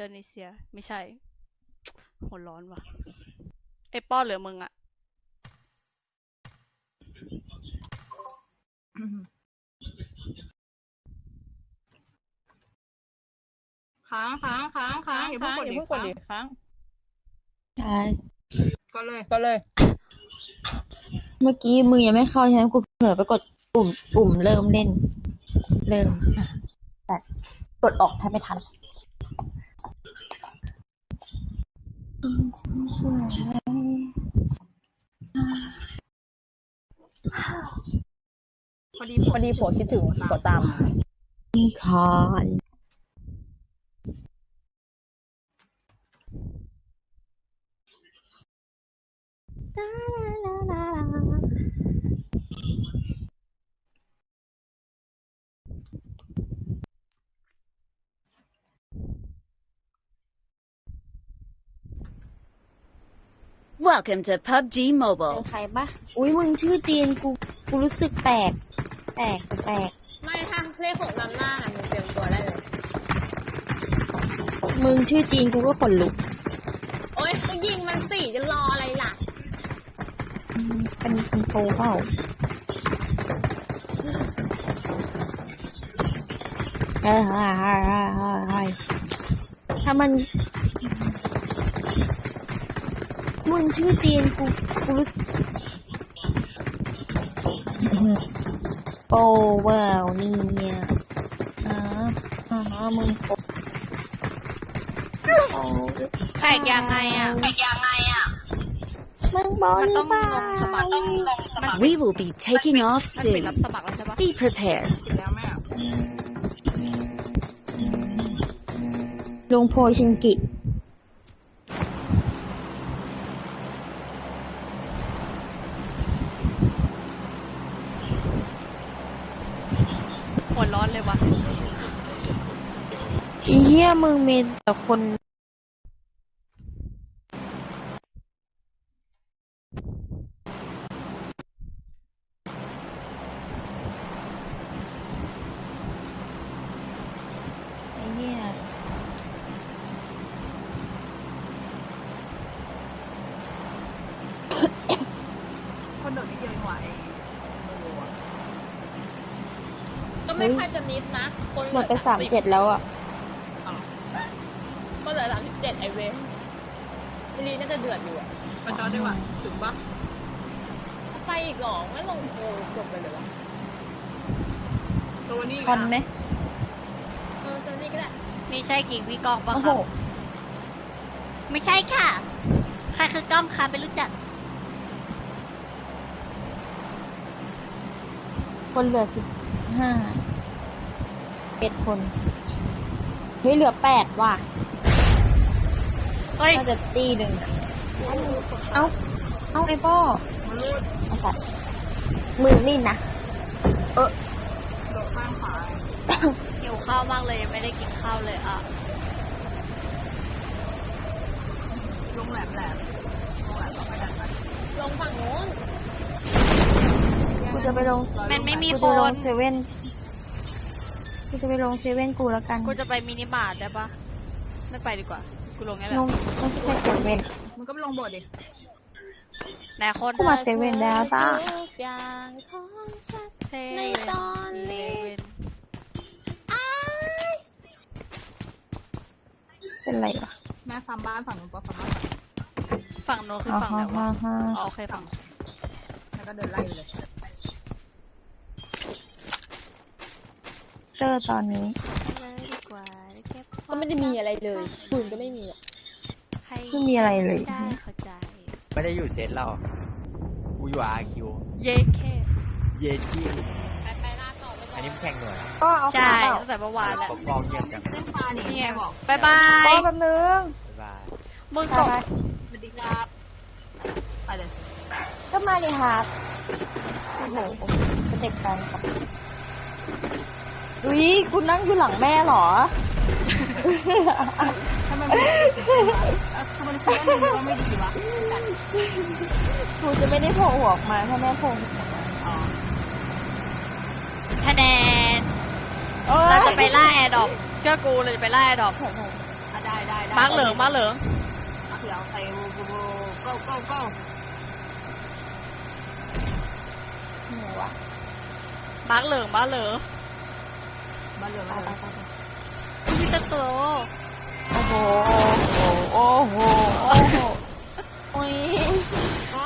โดนีเซีย ไม่ใช่หัวร้อนว่ะ ไอ้ป้อนเหลือมึงอะค้างค้างค้างค้างอย่าเพิ่งกดอย่าดิเพิ่งกดดิค้างใช่ก็เลยก็เลย เมื่อกี้มือยังไม่เข้าใช่ไหมกูเผลอไปกดปุ่มปุ่มเริ่มเล่น เริ่มอะแต่กดออกแทบไม่ทัน พอดีพอดีผัวคิดถึงผัวตามคอน Welcome to PUBG เป็น Mobile. ใครปะอุ้ยมึงชื่อจีนกูกูรู้สึกแปลกแปลกแปลกไม่ถ้าเลขหกนำหน้าน่ะมึงเตรียมตัวได้เลย มึงชื่อจีนกูก็ขนลุก โอ๊ยก็ยิงมันสี่จะรออะไรล่ะอืมเป็นคนโตเปล่าเฮ้ยเฮ้ยเฮ้ยเฮ้ยเฮ้ยเฮ้ยถ้ามัน มึงชื่อจีนกูกูรู้สึกโอ้ว้าวนี่เนี่ยอ่าอ่ามึงโปโอ้แตกยังไงอะมึงบอกมันต้องนี่ลงสมัครต้องลงสมัคร We will be taking off มันปิด soon. รับสมัครแล้วใช่ปะ Be prepared. ปิดแล้วแม่ลงโพยชิงกิ หัวร้อนเลยว่ะ อีเหี้ยมึงมีแต่คนไอ้เหี้ยคนเดินนี่เยอะกว่าไอ้โมอะก็ไม่ค่อยจะนิดนะ คนหมดไปสามเจ็ดแล้วอะอ้าวก็ เหลือสามสิบเจ็ดไอเวนมิลีน่าจะเดือดอยู่อะไปจอดดีกว่าถึงปะไปอีกเหรอไม่ลงโพลจบไปเลยวะตัวนี้คอนไหมเออเจอนี่ก็ได้นี่ใช่กิ่งพี่กองปะโอ้คโหรับ ไม่ใช่ค่ะ ใครคือกล้องคะไม่รู้จัก คนเหลือสิบห้าเจ็ดคนเฮ้ยเหลือแปดว่ะ เฮ้ยน่าจะตีหนึ่งอะเอ้า เอ้าไอ้ป้อมันรูดไอ้สัตว์มือนี่นะ เออโดดข้างขาหิวข้าวมากเลยยังไม่ได้กินข้าวเลยอะลงแหลมแหลมลงแหลมก็ไปดันไปลงฝั่งนู้นกูจะไปลงมันไม่มีกูคจะลนงเซเว่นกูจะไปลงเซเว่นกูแล้วกัน กูจะไปมินิมาร์ทได้ปะไม่ไปดีกว่า กูลงนี่แหลละงไม่ใช่เซเว่นมึงก็ไปลงโบสถ์ดิไหนคนกูมาเซเว่นแล้วจ้าทุกอย่างของฉันเซในเว่ตอนนี้เซเว่นอ้ายเป็นไรวะแม่ฟาร์มบ้านฝั่งนู้นปะฟาร์มบ้านฝั่งนู้นฝั่งโน้นคืออ๋อฝั่งไหนฮ่าวะฮ่าอ๋อโอเคฝั่งแล้วก็เดินไล่เลยเจอตอนนี้ เลยดีกว่าเก็บ ก็ ไม่ได้มีอะไรเลยปืนก็ไม่มีอะให้ไม่มีอะไรเลย ได้เข้าใจ ไม่ได้อยู่เซตเรากูอยู่อาคิว เย้แค่เยที่ไปไปลาต่อไปก่อันนี้มันแข่งหน่วยก็เอาใช่ขาเปล่าตั้งแต่เมื่อวานแล้วปกครองเงียบจังเส้นปลานี่นี่ไงแม่บอกบายบายก็แป๊บนึงบ๊ายบายมึงไปกดไปสวัสดีครับไปเลยก็มาเลยครับโอ้โหสเต็ปการครับอุ้ยคุณนั่งอยู่หลังแม่เหรอ ทำไมไม่ได้เส้นวะเอ้าทำไมคุณเล่นมึงก็ไม่ดีวะจัดครูจะไม่ได้โผล่หัวออกมาถ้าแม่โผล่หัวออกมาอ๋อคะแนนเราจะไปล่าแอร์ดรอปเชื่อกูเราจะไปล่าแอร์ดรอปอะได้ได้มาร์กเหลืองมาร์กเหลืองเขียวใส่บูบูบู go go go หนูวะมาร์กเหลืองมาร์กเหลืองมาเหลืองไปมาเหไปลืองไปไป พิตาโตโอ้โห โอ้โห โอ้โห โอ้ย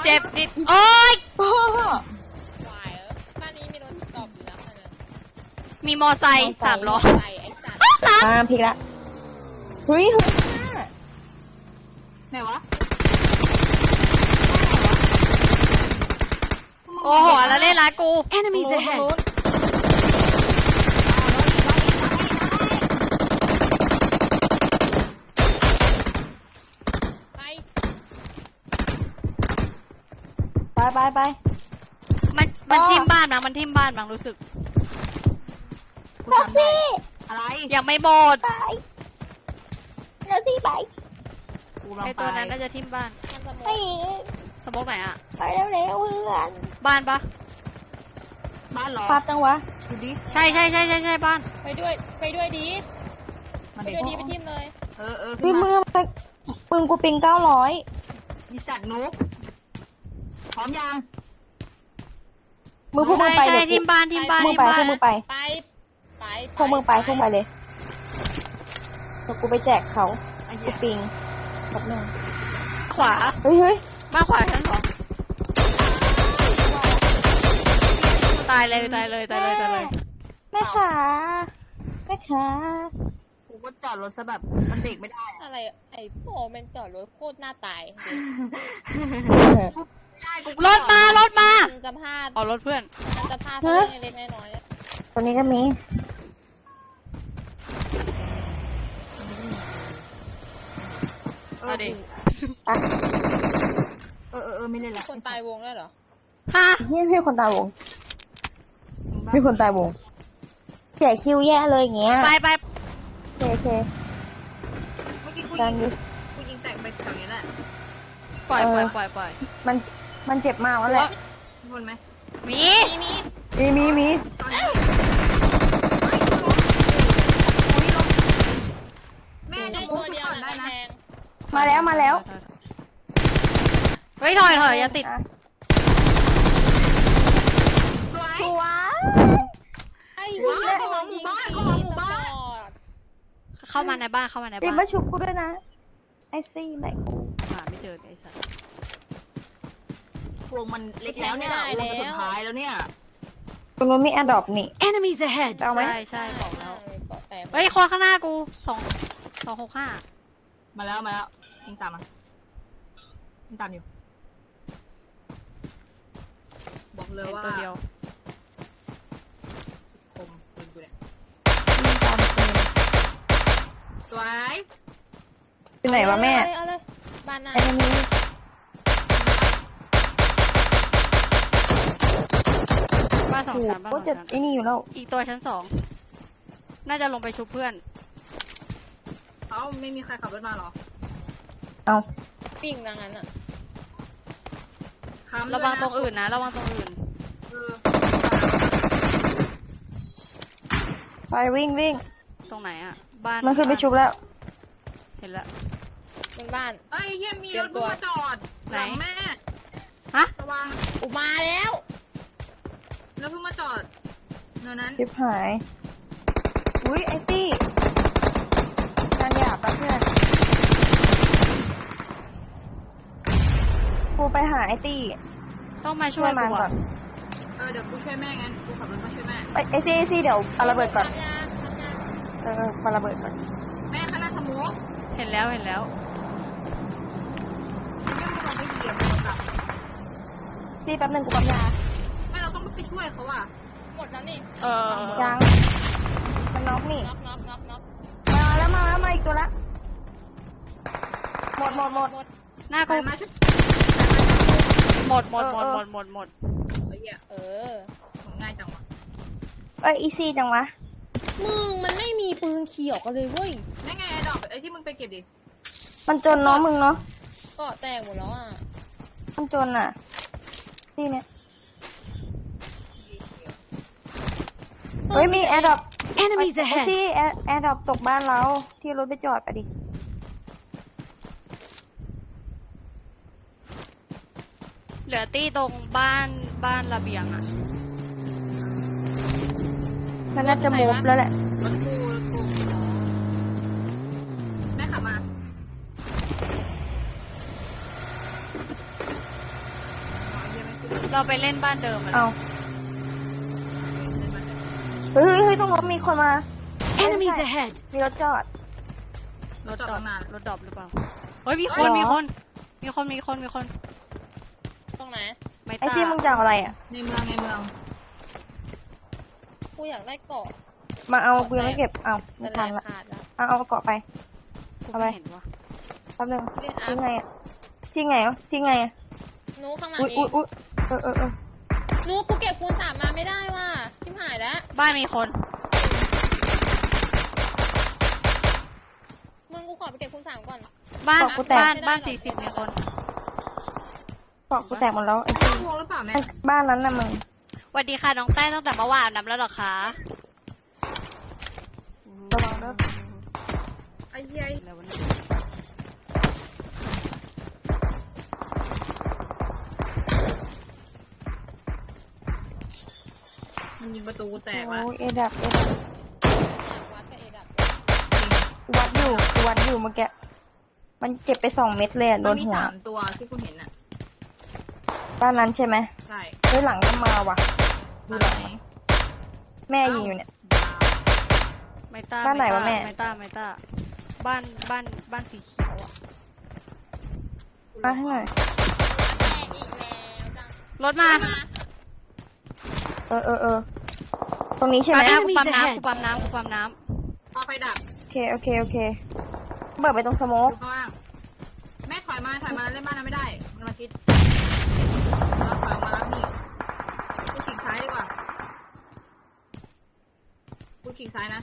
เจ็บนิด โอ้ยพ่อวายเออบ้านนี้มีรถตอบอยู่นะคันนึงมีมอไซค์สามล้อใส่ไอ้สัตว์มาพลิกละเฮ้ยเฮ้ยไหนวะ โอ้โห แล้วเล่นร้านกู Enemies ahead! ไปไปไป มันมันอ๋อทิมบ้านมั้งมันทิมบ้านมั้งรู้สึกกูแท็กจำได้ซี่อะไรยังไม่หมดไปแท็กซี่ไปกูลองไอไปตัวนั้นน่าจะทิมบ้านมันสมไปองสมองไหนอะไปเร็วๆเพื่อนบ้านปะบ้านเหรอปั๊บจังวะ ดูดิใช่ใช่ใช่ใช่ใช่บ้าน ไปด้วยไปด้วยดีมาไปเด็กด้วยดีไปทิมเลย เออเออพี่ขึ้นมึมางทำไมปืนกูปิงเก้าร้อยอีสัตว์นุก พร้อมยังมึงพวกมึงใช่ไปใช่เดี๋ยวทิมบ้านทิมบ้านมึงทิมไปบ้าพวนกมึงไปไปไปพวกมึงไปพวกมึงไปเลยเดี๋ยวกูไปแจกเขาไอ้กูเหี้ยปิงแป๊บนึงขวาเฮ้ยเฮ้ยบ้านขวาชั้นสองตายเลยตายเลยตายเลยตายเลยแม่ขาแม่ขากูก็จอดรถซะแบบมันเบรกไม่ได้อะอะไรไอ้โฟแม่งจอดรถโคตรหน้าตาย ได้กูรถมารถมามันจะพลาดอ๋อรถเพื่อนมันจะพลาดเพราะเรื่องเล็กๆน้อยๆอะตัวนี้ก็มี เออเอาดิอะเออเออเออไม่เล่นละคนตายวงด้วยเหรอฮะเฮ้ยพี่คนตายวงจริงปะพี่คนตายวงเสียคิวแย่เลยอย่างเงี้ยไปไปโอเคโอเคเมื่อกี้กูกายิรงยูกูยิงแตกไปแถวนี้แหละปล่อยปล่อยเออปล่อยปล่อยมัน มันเจ็บมากแล้วแหละมีคนไหมมีมีมีมีมีมีตอนนี้แม่ได้จะตัพูวดเดียวก่อนนะได้นะแทงมาแล้วมาแล้วเฮ้ยถอยถอยอย่าติดอะสวยสวยว้าวเข้ามาหมู่บ้านเข้ามาหมู่บ้านเข้ามาในบ้านเข้ามาในตีบ้านมาชุบกูด้วยนะไอซี่ไหนกูหาไม่เจอไอ้สัสว งมันเล็กแล้วเนี่ยวงมันสุดท้ายแล้วเนี่ยตรงนู้นมีแอดดอปนี่ Enemies ahead! จะเอาไหมใช่ใช่บอกแล้วเกาะแตกเฮ้ยคนข้างหน้ากูสองสองหกห้ามาแล้วมาแล้วยิงตามมายิงตามอยู่บอกเลยเห็นว่าตัวเดียวคมปืนกูเนี่ยมีตามปืนสวยอยู่ไหนวะแม่เอาเลยเอาเลยบ้านหน้าไอ้นี่บ้ องถูกชั้นบ้านสก็องจะชั้นไอ้นี่อยู่แล้ว อีกตัวชั้นสอง น่าจะลงไปชุบเพื่อน เอ้าไม่มีใครขับรถมาเหรอ เอาปิ้งดังนั้นอะค้ำระวังด้วยนตรงอื่นนะ ระวังตรงอื่น เออไปวิ่งวิ่งตรงไหนอะบ้านมันขึ้นไปชุบแล้ว เห็นแล้วบนบ้านเอ้ยเฮียมีเตรีรยถมตัวมาจอดไหนหลังแม่ ฮะ ระวังอุมาแล้ว แล้วเพิ่งมาจอดเนินนั้นชิบหาย อุ้ยไอตี้งานหยาบปะเพื่อนกูไปหาไอตี้ต้องมาช่ช่ววยยมันกูก่ออะนเออเดี๋ยวกูช่วยแม่งั้นกูขับรถมาช่วยแม่ไอไอซี่ไอซี่เดี๋ยวเอาระเบิดก่อน ทำยาทำยาเออปาระเบิดก่อนแม่ข้างหน้าสมุกเห็นแล้วเห็นแล้ว แม่เราไม่เหยียบเรากลับซี่แป๊บหนึงกูปั๊มยา ช่วยเขาอะ หมดแล้วนี่เออยังมันน็อกนี่น็อกน็อกน็อกน็อกมาแล้วมาแล้วมาอีกตัวละ หมดหมดหมดหมดหน้าไปกูมาช่วยหมดหมดหมดเออหมเออดหมดหมดเฮ้ยอะเออของง่ายจังวะเอ้ยอีซี่จังวะ มึงมันไม่มีปืนเขียวกันเลยเว้ยนั่นไงไอ้ดอกไอ้ที่มึงไปเก็บดิ มันจนเนาะมึงเนาะเกาะแตกหมดแล้วอะ มันจนอะซี่เนี่ย เฮ้ยมีแอร์ดรอป Enemies ที่ airdrop ตกบ้านเราที่รถไปจอดไปดิ เหลือตี้ตรงบ้านบ้านระเบียงอะมันน่าจะ move แล้วแหละเราไปเล่นบ้านเดิมอะ เฮ้ยเฮ้ยตรงรถมีคนมา Enemies ahead! มีรถจอด รถจอดดรอตั้ปงนานรถดรอปหรือเปล่าเฮ้ยมีคเฮ้นยมีเหรอคน มีคนมีคนมีคนตรงไหน ไม่ไอ้ตาที่มึงจะเอาอะไรอะ ในเมืองในเมือง กูอยากได้เกาะมาเอากูยังไม่เก็บเอาไม่แต่ทันแรละงขาดแล้วเอาเอาเกาะไป กูเอาไป ไม่เห็นวะแป๊บนึงเล่นอาที่ร์ไงอะที่ไงอะที่ไงอะนูข้างหลังอุ้ยเออุ้ยงอุ้ยเออเออเออนูกูเก็บคูณสามมาไม่ได้ว่ะชิบ หายแล้ว บ้านมีคน มึงกูขอไปเก็บคูณสามก่อน บ้านบอกกูแตก บ้านบ้านสี่สิบมีคนเกาะกูแตกหมดแล้วไอ้ที่วงหรือเปล่าแม่บ้านนั้นน่ะมึง สวัสดีค่ะน้องแต้ตั้งแต่เมื่อวานนับแล้วเหรอคะระวังเด้อไอ้เหี้ย แล้ววันนี้ มันยิงประตูกูแตกว่ะโอ้ยเอดับเอดับวัดกับเอดับกูวัดอยู่กูวัดอยู่เมื่อกี้มันเจ็บไปสองเม็ดเลยอะโดมันนมีหัวสามตัวที่กูเห็นอะ บ้านนั้นใช่ไหมใช่เฮ้ยหลังก็มาว่ะ ดูหลังไหนแม่ยิงอยู่เนี่ย ไม่ตาบ้านไหนวะแม่ ไม่ตาไม่ตาบ้านบ้านบ้านสีเขียวอะมาให้หน่อยแม่อีกแล้วจังรถมา เออเออเออต รงนี้ใช่ไหมปั๊มน้ำกู Enemies ปั๊ม ahead น้ำกูปั๊มน้ำกูปั๊มน้เอาไฟดับโอเคโอเคโอเคเบิดไปตรงสโมอกยู่ข้างล่างแม่ถอยมาถอยมาเล่นบ้านนั้นไม่ได้มันมาชิดเราถอยออกมาแล้วนี่กูฉีกซ้ายดีกว่ากูฉีกซ้ายนะ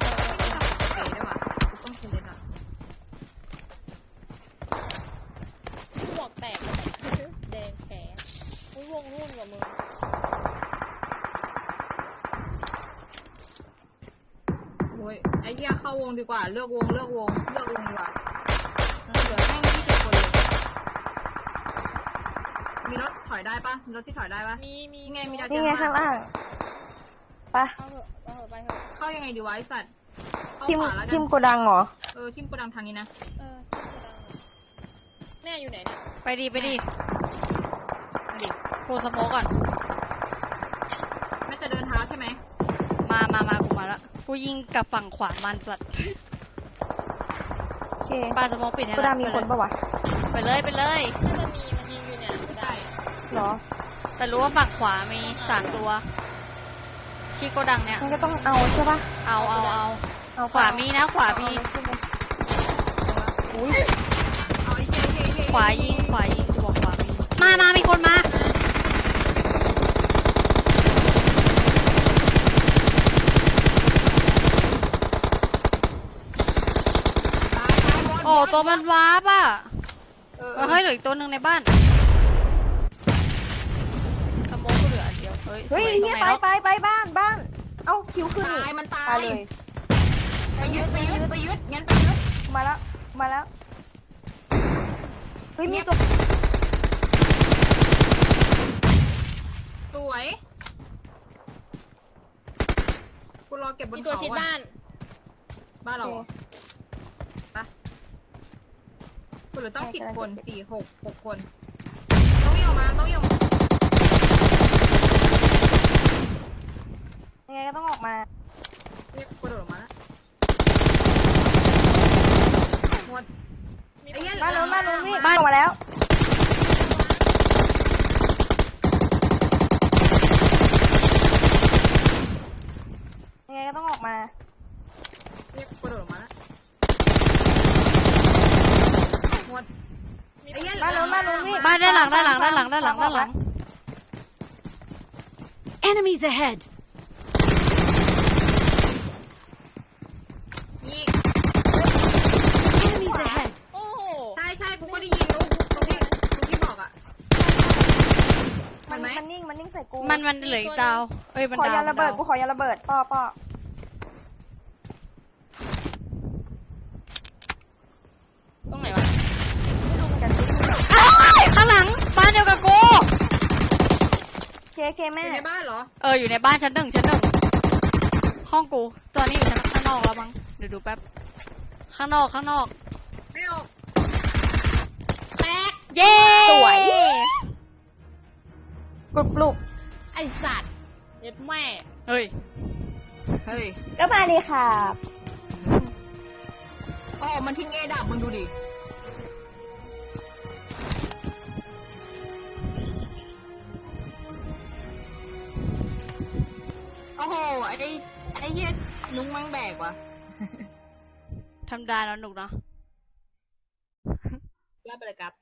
เออเออเออเออได้ว่ะกูต้องคืนเลยอะหมวกแตกแดงแขนอุ้ยวงรุ่นกว่ามึง อ้ยไอ้เหี้ยเข้าวงดีกว่า เลือกวง เลือกวง เลือกวงดีกว่าเหลือแม่งยี่สิบคนเลยมีรถถอยได้ปะมีรถที่ถอยได้ปะมีมีไงมีดาวนี่ไงข้างล่างไปะเอาเถอะเอาเถอะไปเถอะเข้ายังไงดีวะไอสัตว์เข้าทิมขวาแล้วกัทินมโกดังเหรอ เออทิมโกดังทางนี้นะ เออทิมโกดังแน่อยู่ไหนเนี่ยำไปดีไปดีมาดิกูสโมกก่อนแม่จะเดินเท้าใช่ไหมมามามา กูมาละกูยิงกับฝั่งขวามันสัตว์โอเคปาสโมกปิดให้โกดังมีคนปะวะไปเลยไปเลย น่าจะมีมันยิงอยู่เนี่ยไม่ได้เหรอแต่รู้ว่าฝั่งขวามีสามตัว ที่โกดังเนี่ย มันก็ต้องเอาใช่ปะเอาเอาเอาเอาขวามีนะขวามี อุ้ยเอาไอ้เหี้ยไอ้เหี้ยไอ้เหี้ยขวายิงขวายิงกูบอกขวามีมามามีคนมา โอ้ตัวมันวาร์ปอะ เออ เออเฮ้ยเหลืออีก ตัวหนึ่งในบ้าน ขโมยก็เหลืออันเดียว เฮ้ยเฮ้ยสวเฮียตรงไปไหนไปไปบ้านบ้าน เอ้าคิวขึ้นตายมันตายตายเลยไปยึดไปยึดไปยึดงั้นไปยึดมาแล้วมาแล้ว เฮ้ยมีตัวสวยกูรอเก็บบนเขาตัวชิดบ้าน บ้านเราเหรอไป กูเหลือต้องสิบคนสี่หกหกคน ต้องวิ่งออกมาต้องวิ่งออกมายังไงก็ต้องออกมาเรียกกระโดดออกมาแล้วหมดไอ้เหี้ยบ้านนู้นบ้านนู้นนี่บ้านออกมาแล้ว ยังไงก็ต้องออกมา เรียกกระโดดออกมาแล้วหมดไอ้เหี้ย บ้านนู้นบ้านนู้นนี่ บ้านด้านหลังด้านหลัง ด้านหลังด้านหลังด้านหลัง Enemies ahead! นี่ Enemies ahead! โอ้โหใช่ใช่กูก็ได้ยินรู้ตรงที่ตรงที่บอกอะ มันเห็นไหมมันนิ่งมันนิ่งใส่กูมันมันเหลืออีกดาว เอ้ยมันขอดาวยาระเบิดมันกูดาวขอยาระเบิดป้อป้อ เคอแม่ยู่ในบ้านเหรอ เอออยู่ในบ้านชั้นหนึ่งชั้นหนึ่งห้องกูตัวนี้อยู่ชั้นข้างนอกแล้วมั้งเดี๋ยวดูแป๊บข้างนอกข้างนอก ไม่ออกแตกเย้สวยกรุบกรุบไอสัตว์เย็ดแม่ เฮ้ยเฮ้ยก็มาดีค่ะโอ้มันทิ้งเอดับมึงดูดิ โอ้โห ไอ้ไอ้เหี้ยนุ้งมังแบกว่ะทำได้แล้วหนุกเนาะ ว่าไปเลยครับ